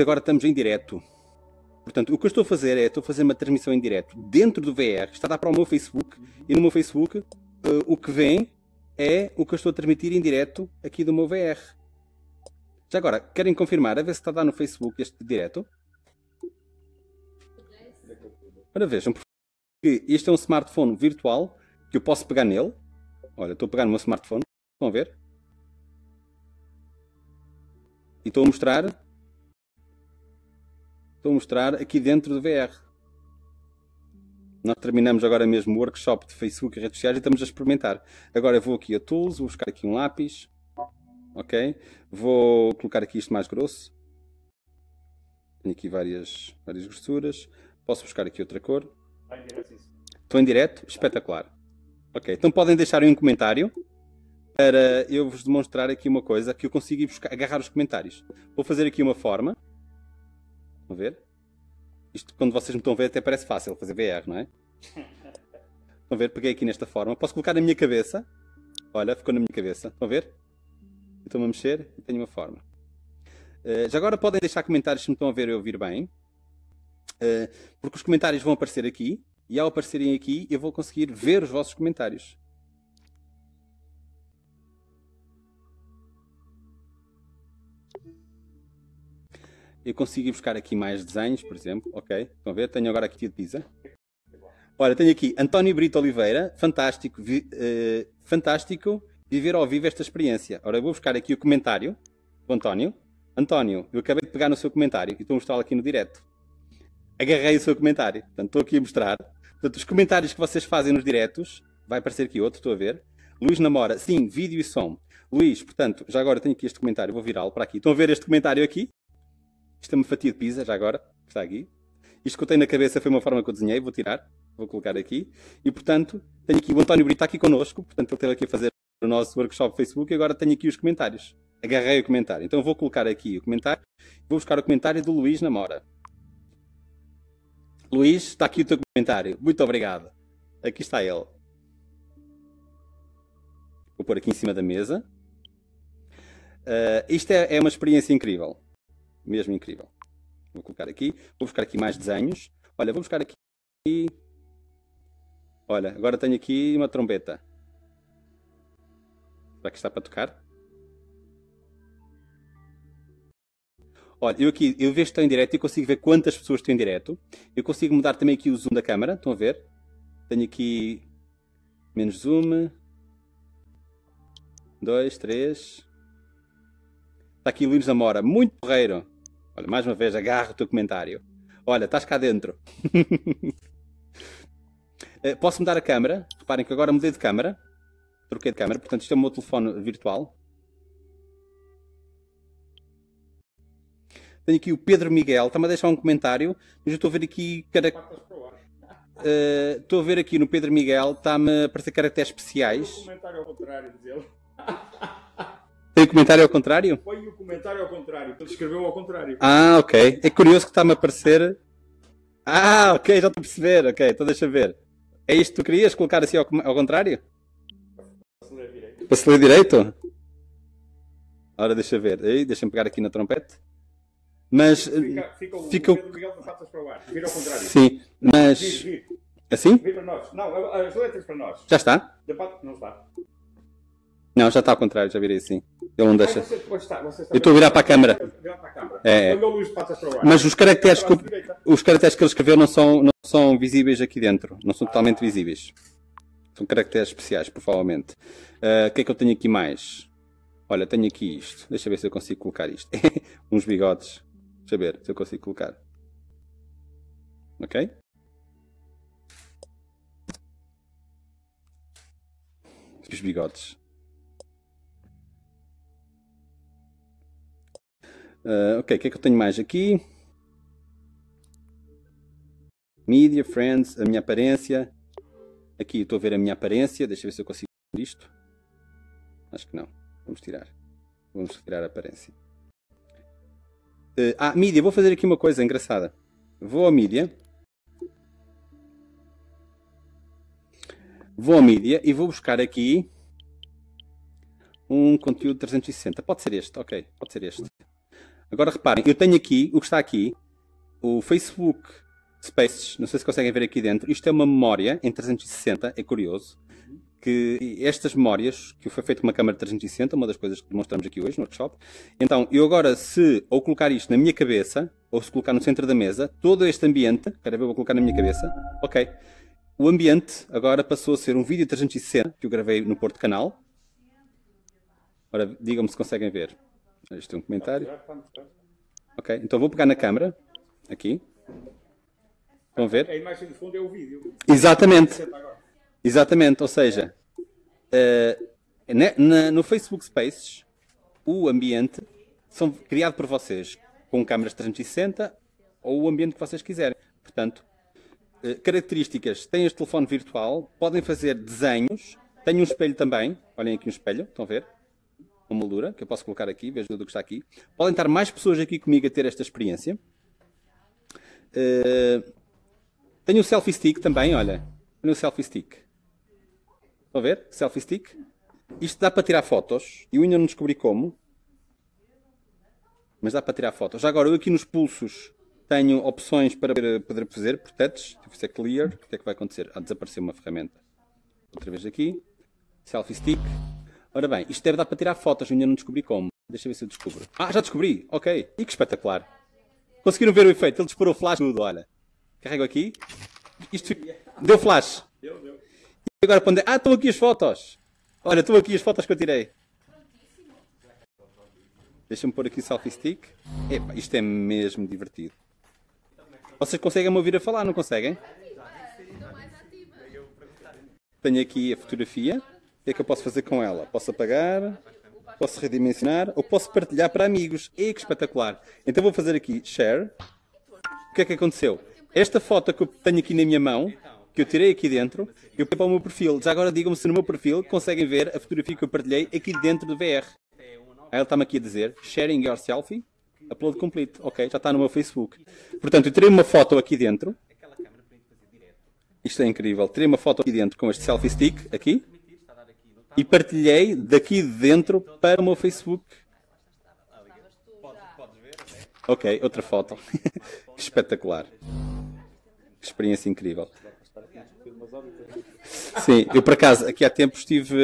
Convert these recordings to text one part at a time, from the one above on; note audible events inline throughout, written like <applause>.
agora estamos em direto. Portanto, o que eu estou a fazer é, estou a fazer uma transmissão em direto dentro do VR, está a dar para o meu Facebook, e no meu Facebook uh, o que vem é o que eu estou a transmitir em direto aqui do meu VR. Já agora, querem confirmar, a ver se está a dar no Facebook este direto? Ora vejam, porque este é um smartphone virtual que eu posso pegar nele. Olha, estou a pegar no meu smartphone, a ver? E estou a mostrar a mostrar aqui dentro do VR. Nós terminamos agora mesmo o workshop de Facebook e redes sociais e estamos a experimentar. Agora vou aqui a Tools, vou buscar aqui um lápis. Ok? Vou colocar aqui isto mais grosso. Tenho aqui várias, várias grossuras. Posso buscar aqui outra cor. Estou em direto? Espetacular. Ok, então podem deixar um comentário para eu vos demonstrar aqui uma coisa que eu consigo buscar, agarrar os comentários. Vou fazer aqui uma forma. A ver? Isto, quando vocês me estão a ver, até parece fácil fazer VR, não é? <laughs> Estão a ver? Peguei aqui nesta forma. Posso colocar na minha cabeça. Olha, ficou na minha cabeça. Estão a ver? Estou-me a mexer e tenho uma forma. Uh, já agora podem deixar comentários se me estão a ver e ouvir bem. Uh, porque os comentários vão aparecer aqui. E ao aparecerem aqui, eu vou conseguir ver os vossos comentários. Eu consigo ir buscar aqui mais desenhos, por exemplo. Ok, estão a ver? Tenho agora aqui de pizza. Olha, tenho aqui António Brito Oliveira. Fantástico, vi, uh, fantástico viver ao vivo esta experiência. Ora, eu vou buscar aqui o comentário do António. António, eu acabei de pegar no seu comentário e estou a mostrá-lo aqui no direto. Agarrei o seu comentário. Portanto, estou aqui a mostrar. Portanto, os comentários que vocês fazem nos diretos, vai aparecer aqui outro, estou a ver. Luís Namora, sim, vídeo e som. Luís, portanto, já agora tenho aqui este comentário, vou virá-lo para aqui. Estão a ver este comentário aqui? Isto é uma fatia de pizza, já agora, está aqui. Isto que eu tenho na cabeça foi uma forma que eu desenhei, vou tirar, vou colocar aqui. E, portanto, tenho aqui o António Brito aqui connosco, portanto, ele esteve aqui a fazer o nosso workshop Facebook e agora tenho aqui os comentários. Agarrei o comentário. Então vou colocar aqui o comentário, vou buscar o comentário do Luís Namora. Luís, está aqui o teu comentário. Muito obrigado. Aqui está ele. Vou pôr aqui em cima da mesa. Uh, isto é, é uma experiência incrível. Mesmo incrível. Vou colocar aqui. Vou buscar aqui mais desenhos. Olha, vou buscar aqui. Olha, agora tenho aqui uma trombeta. Será que está para tocar? Olha, eu aqui, eu vejo que estou em direto e consigo ver quantas pessoas estão em direto. Eu consigo mudar também aqui o zoom da câmera. Estão a ver? Tenho aqui menos zoom. Dois, três. Está aqui Luís Zamora, muito porreiro. Olha, mais uma vez, agarro o teu comentário. Olha, estás cá dentro. <laughs> Eh, posso mudar a câmera? Reparem que agora mudei de câmera. Troquei de câmera, portanto isto é o meu telefone virtual. Tenho aqui o Pedro Miguel, está-me a deixar um comentário, mas eu estou a ver aqui. Cara... Uh, estou a ver aqui no Pedro Miguel, está-me a aparecer caracteres especiais. Um comentário ao contrário, diz <laughs> Tem comentário ao contrário? Põe o comentário ao contrário, ele escreveu ao contrário. Ah, ok. É curioso que está-me a aparecer. Ah, ok, já estou a perceber. Ok, então deixa ver. É isto que tu querias colocar assim ao, ao contrário? Para ler direito. Para ler direito? Ora, deixa ver. Deixa-me pegar aqui na trompete. Mas. Fica, fica o fica... Pedro Miguel para o ar. Vira ao contrário. Sim, mas. Vir, vir. Assim? Vir para nós. Não, as letras para nós. Já está? Não está. Não, já está ao contrário, já virei assim. Ele não deixa. Você, você está, você está eu estou a virar para a câmara. É. Mas os caracteres, que, os caracteres que ele escreveu não são, não são visíveis aqui dentro. Não são totalmente visíveis. São caracteres especiais, provavelmente. Uh, o que é que eu tenho aqui mais? Olha, tenho aqui isto. Deixa ver se eu consigo colocar isto. <laughs> Uns bigodes. Deixa ver se eu consigo colocar. Ok? Os bigodes. Uh, ok, o que é que eu tenho mais aqui? Media, Friends, a minha aparência. Aqui estou a ver a minha aparência. Deixa eu ver se eu consigo ver isto. Acho que não. Vamos tirar. Vamos retirar a aparência. Uh, ah, mídia. Vou fazer aqui uma coisa engraçada. Vou a mídia. Vou a mídia e vou buscar aqui um conteúdo 360. Pode ser este, ok. Pode ser este. Agora reparem, eu tenho aqui, o que está aqui, o Facebook Spaces, não sei se conseguem ver aqui dentro, isto é uma memória em 360, é curioso, que estas memórias, que foi feito com uma câmera 360, uma das coisas que demonstramos aqui hoje no workshop, então eu agora se ou colocar isto na minha cabeça, ou se colocar no centro da mesa, todo este ambiente, quero ver, vou colocar na minha cabeça, ok, o ambiente agora passou a ser um vídeo 360 que eu gravei no Porto Canal. Ora, digam-me se conseguem ver. Isto é um comentário. Ok, então vou pegar na câmera, aqui. Vão ver? A imagem de fundo é o vídeo. Exatamente. Exatamente, ou seja, uh, na, no Facebook Spaces, o ambiente são criado por vocês com câmeras 360 ou o ambiente que vocês quiserem. Portanto, uh, características, têm este telefone virtual, podem fazer desenhos, tem um espelho também, olhem aqui um espelho, estão a ver? Uma moldura, que eu posso colocar aqui, vejo tudo o que está aqui. Podem estar mais pessoas aqui comigo a ter esta experiência. Uh, tenho o selfie stick também, olha. Tenho o selfie stick. Estão a ver? Selfie stick. Isto dá para tirar fotos. Eu ainda não descobri como. Mas dá para tirar fotos. Já agora, eu aqui nos pulsos tenho opções para poder fazer protetos. Se fizer clear, o que é que vai acontecer? Ah, desapareceu uma ferramenta. Outra vez aqui. Selfie stick. Ora bem, isto deve dar para tirar fotos. Eu ainda não descobri como. Deixa eu ver se eu descubro. Ah, já descobri. Ok. E que espetacular. Conseguiram ver o efeito? Ele disparou flash tudo, olha. Carrego aqui. Isto deu flash. Deu, deu. E agora quando... Ah, estão aqui as fotos. Olha, estão aqui as fotos que eu tirei. Deixa-me pôr aqui o selfie stick. Epa, isto é mesmo divertido. Vocês conseguem me ouvir a falar, não conseguem? Tenho aqui a fotografia. O que é que eu posso fazer com ela? Posso apagar, posso redimensionar ou posso partilhar para amigos. E que espetacular! Então vou fazer aqui share. O que é que aconteceu? Esta foto que eu tenho aqui na minha mão, que eu tirei aqui dentro, eu pego para o meu perfil. Já agora digam-me se no meu perfil conseguem ver a fotografia que eu partilhei aqui dentro do VR. Aí ele está-me aqui a dizer, sharing your selfie, upload complete. Ok, já está no meu Facebook. Portanto, eu tirei uma foto aqui dentro. Isto é incrível. Tirei uma foto aqui dentro com este selfie stick, aqui. E partilhei daqui dentro para o meu Facebook. Ok, outra foto. <laughs> espetacular experiência incrível. Sim, eu por acaso, aqui há tempos estive.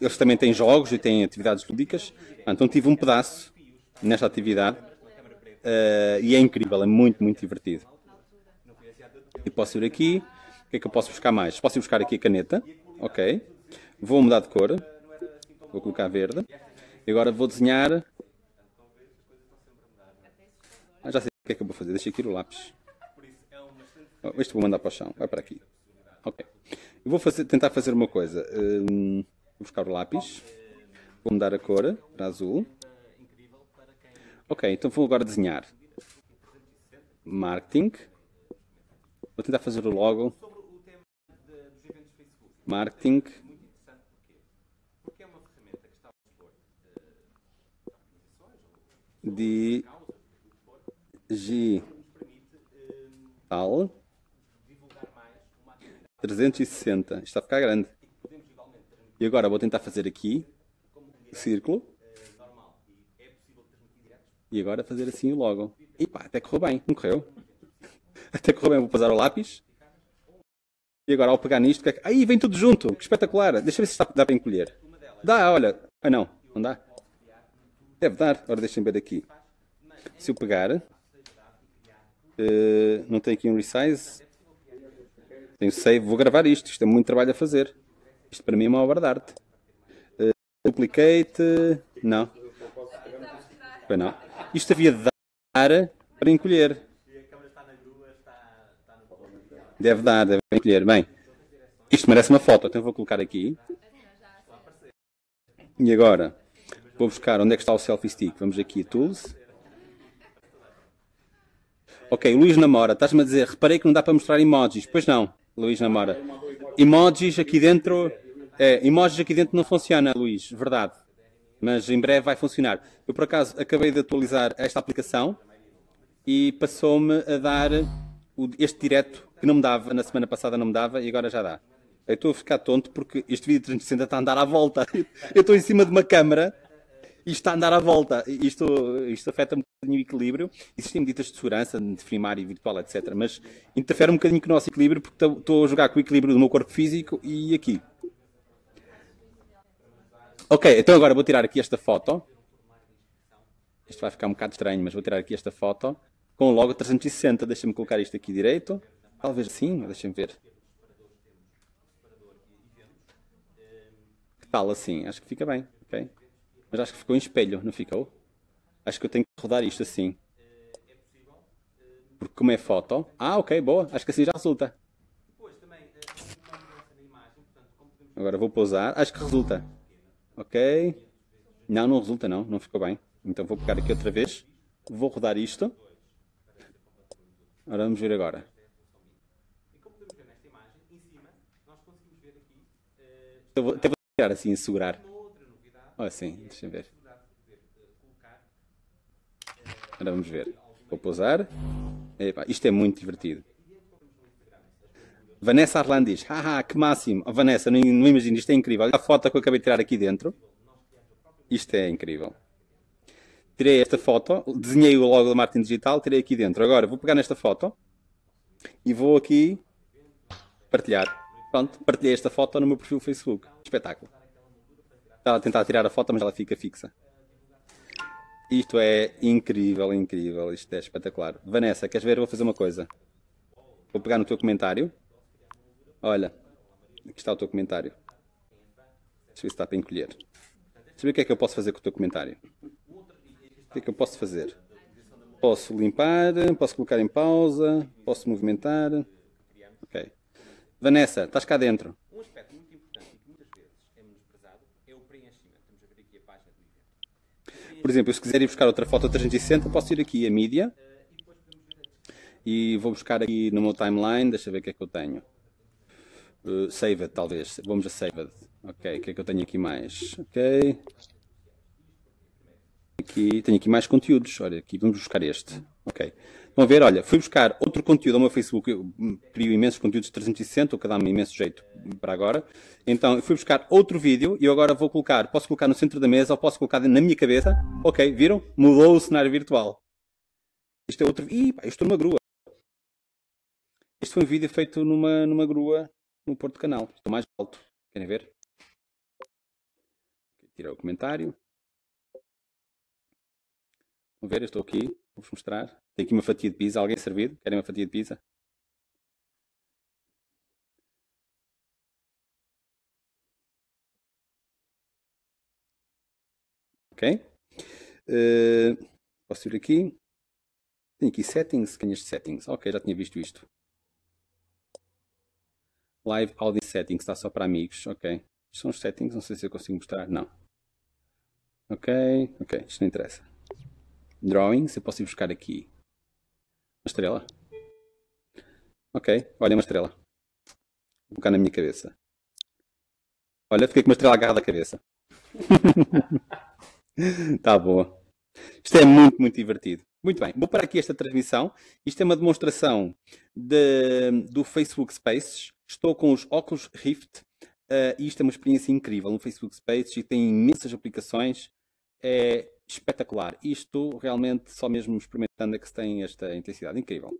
Eles também têm jogos e têm atividades lúdicas, então tive um pedaço nesta atividade uh, e é incrível, é muito, muito divertido. E posso ir aqui, o que é que eu posso buscar mais? Posso ir buscar aqui a caneta, ok. Vou mudar de cor, vou colocar verde. E agora vou desenhar. Ah, já sei o que é que eu vou fazer, deixa aqui o lápis. Este vou mandar para o chão. Vai para aqui. Ok. Eu vou fazer, tentar fazer uma coisa. Um, vou buscar o lápis. Vou mudar a cor para azul. Ok, então vou agora desenhar. Marketing. Vou tentar fazer o logo. Marketing. Digital. 360. Isto está a ficar grande. E agora vou tentar fazer aqui círculo. E agora fazer assim o logo. E pá, até correu bem. Não correu? <laughs> Até correu bem. Vou passar o lápis. E agora ao pegar nisto... É Aí vem tudo junto. Que espetacular. Deixa eu ver se dá para encolher. Dá, olha. Ah não. Não dá? Deve dar. Agora deixem ver aqui. Se eu pegar... Uh, não tem aqui um resize. Tenho save, vou gravar isto, isto é muito trabalho a fazer. Isto para mim é uma obra de arte. Uh, duplicate, não. Foi não. Isto havia de dar para encolher. Deve dar, deve encolher. Bem, isto merece uma foto, então vou colocar aqui. E agora, vou buscar onde é que está o selfie stick. Vamos aqui Tools. Ok, Luís namora. Estás-me a dizer, reparei que não dá para mostrar emojis. Pois não. Luís namora. Emojis aqui dentro. É, emojis aqui dentro não funciona, Luís, verdade. Mas em breve vai funcionar. Eu por acaso acabei de atualizar esta aplicação e passou-me a dar este direto que não me dava, na semana passada não me dava e agora já dá. Eu estou a ficar tonto porque este vídeo 360 está a andar à volta. <laughs> Eu estou em cima de uma câmara isto está a andar à volta. Isto, isto afeta um bocadinho o equilíbrio. Existem medidas de segurança, de primário e virtual, etc. Mas interfere um bocadinho com o nosso equilíbrio porque estou a jogar com o equilíbrio do meu corpo físico e aqui. Ok, então agora vou tirar aqui esta foto. Isto vai ficar um bocado estranho, mas vou tirar aqui esta foto com logo 360. Deixa-me colocar isto aqui direito. Talvez assim, deixa-me ver. Que tal assim? Acho que fica bem, ok? Mas acho que ficou em espelho, não ficou? Acho que eu tenho que rodar isto assim. Porque como é foto... Ah, ok, boa. Acho que assim já resulta. Agora vou pousar. Acho que resulta. Ok. Não, não resulta não. Não ficou bem. Então vou pegar aqui outra vez. Vou rodar isto. Agora vamos ver agora. Eu vou, até vou tirar assim, segurar. Olha assim, deixa ver. Agora vamos ver. Vou pousar. Epa, isto é muito divertido. Vanessa Arlan diz, haha, que máximo. Oh, Vanessa, não, não imagino, isto é incrível. A foto que eu acabei de tirar aqui dentro. Isto é incrível. Tirei esta foto, desenhei o logo da Martin Digital, tirei aqui dentro. Agora vou pegar nesta foto e vou aqui partilhar. Pronto, partilhei esta foto no meu perfil Facebook. Espetáculo. Estava a tentar tirar a foto, mas ela fica fixa. Isto é incrível, incrível. Isto é espetacular. Vanessa, queres ver? vou fazer uma coisa. Vou pegar no teu comentário. Olha, aqui está o teu comentário. Deixa eu ver se está para encolher. Deixa eu ver o que é que eu posso fazer com o teu comentário. O que é que eu posso fazer? Posso limpar, posso colocar em pausa, posso movimentar. Ok. Vanessa, estás cá dentro. Um aspecto muito importante e que muitas vezes é menosprezado é o preenchimento. Vamos ver aqui a página do evento. Por exemplo, se quiser ir buscar outra foto 360, posso ir aqui a mídia. E vou buscar aqui no meu timeline, deixa ver o que é que eu tenho. Uh, saved, talvez. Vamos a Saved. Ok, o que é que eu tenho aqui mais? Ok. Aqui, tenho aqui mais conteúdos. Olha, aqui vamos buscar este. Ok. Vão ver, olha, fui buscar outro conteúdo ao meu Facebook, eu crio imensos conteúdos de 360, o que dá-me imenso jeito para agora. Então, fui buscar outro vídeo e eu agora vou colocar, posso colocar no centro da mesa ou posso colocar na minha cabeça. Ok, viram? Mudou o cenário virtual. Isto é outro... Ih, pá, estou numa grua. Este foi um vídeo feito numa, numa grua no Porto Canal. Estou mais alto. Querem ver? Tirar o comentário. Vão ver, eu estou aqui. Vou-vos mostrar. Tem aqui uma fatia de pizza. Alguém servido? Querem uma fatia de pizza? Ok? Uh, posso ir aqui. Tenho aqui settings. Tenho este settings. Ok, já tinha visto isto. Live Audience Settings. Está só para amigos. Ok. São os settings. Não sei se eu consigo mostrar. Não. Ok. Ok. Isto não interessa. Drawings. Eu posso ir buscar aqui estrela? Ok, olha uma estrela. Vou colocar na minha cabeça. Olha, fiquei com uma estrela agarrada à cabeça. <laughs> tá boa. Isto é muito, muito divertido. Muito bem, vou parar aqui esta transmissão. Isto é uma demonstração de, do Facebook Spaces. Estou com os óculos Rift uh, e isto é uma experiência incrível no Facebook Spaces e tem imensas aplicações. É espetacular. Isto realmente só mesmo experimentando é que se tem esta intensidade incrível.